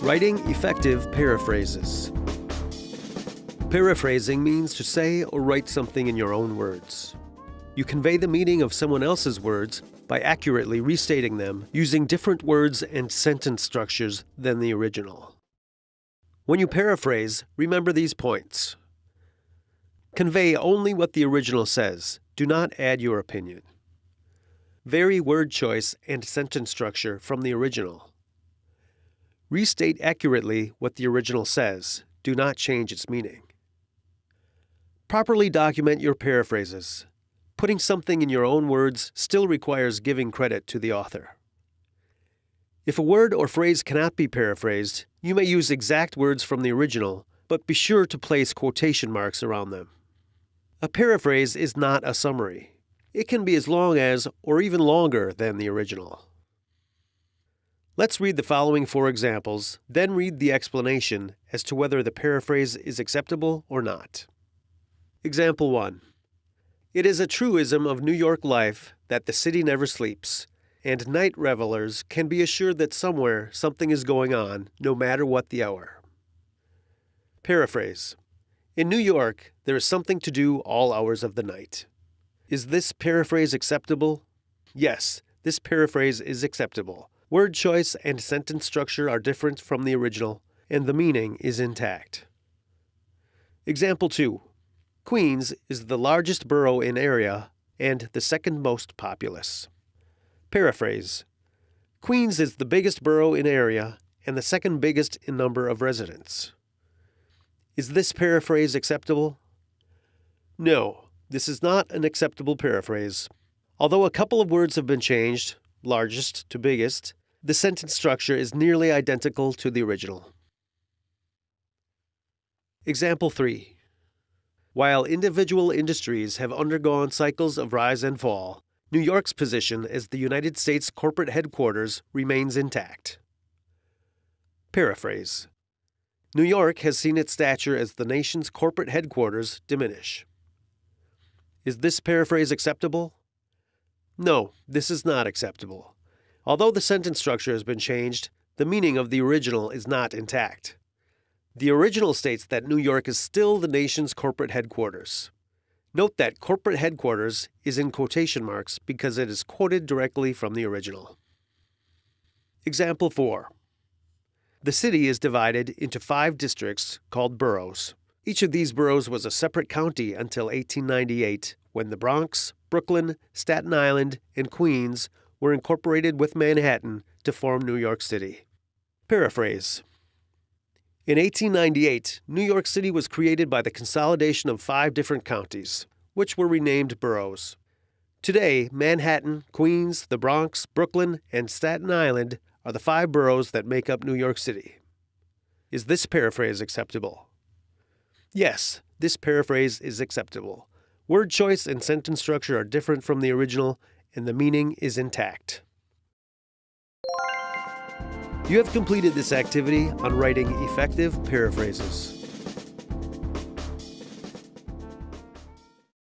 Writing effective paraphrases. Paraphrasing means to say or write something in your own words. You convey the meaning of someone else's words by accurately restating them using different words and sentence structures than the original. When you paraphrase, remember these points. Convey only what the original says, do not add your opinion. Vary word choice and sentence structure from the original. Restate accurately what the original says, do not change its meaning. Properly document your paraphrases. Putting something in your own words still requires giving credit to the author. If a word or phrase cannot be paraphrased, you may use exact words from the original, but be sure to place quotation marks around them. A paraphrase is not a summary. It can be as long as, or even longer than the original. Let's read the following four examples, then read the explanation as to whether the paraphrase is acceptable or not. Example 1 It is a truism of New York life that the city never sleeps, and night revelers can be assured that somewhere something is going on, no matter what the hour. Paraphrase In New York, there is something to do all hours of the night. Is this paraphrase acceptable? Yes, this paraphrase is acceptable. Word choice and sentence structure are different from the original, and the meaning is intact. Example 2 Queens is the largest borough in area and the second most populous. Paraphrase Queens is the biggest borough in area and the second biggest in number of residents. Is this paraphrase acceptable? No, this is not an acceptable paraphrase. Although a couple of words have been changed, largest to biggest, the sentence structure is nearly identical to the original. Example 3 while individual industries have undergone cycles of rise and fall, New York's position as the United States corporate headquarters remains intact. Paraphrase New York has seen its stature as the nation's corporate headquarters diminish. Is this paraphrase acceptable? No, this is not acceptable. Although the sentence structure has been changed, the meaning of the original is not intact. The original states that New York is still the nation's corporate headquarters. Note that corporate headquarters is in quotation marks because it is quoted directly from the original. Example 4. The city is divided into five districts called boroughs. Each of these boroughs was a separate county until 1898 when the Bronx, Brooklyn, Staten Island, and Queens were incorporated with Manhattan to form New York City. Paraphrase in 1898, New York City was created by the consolidation of five different counties, which were renamed boroughs. Today, Manhattan, Queens, the Bronx, Brooklyn, and Staten Island are the five boroughs that make up New York City. Is this paraphrase acceptable? Yes, this paraphrase is acceptable. Word choice and sentence structure are different from the original, and the meaning is intact. You have completed this activity on writing effective paraphrases.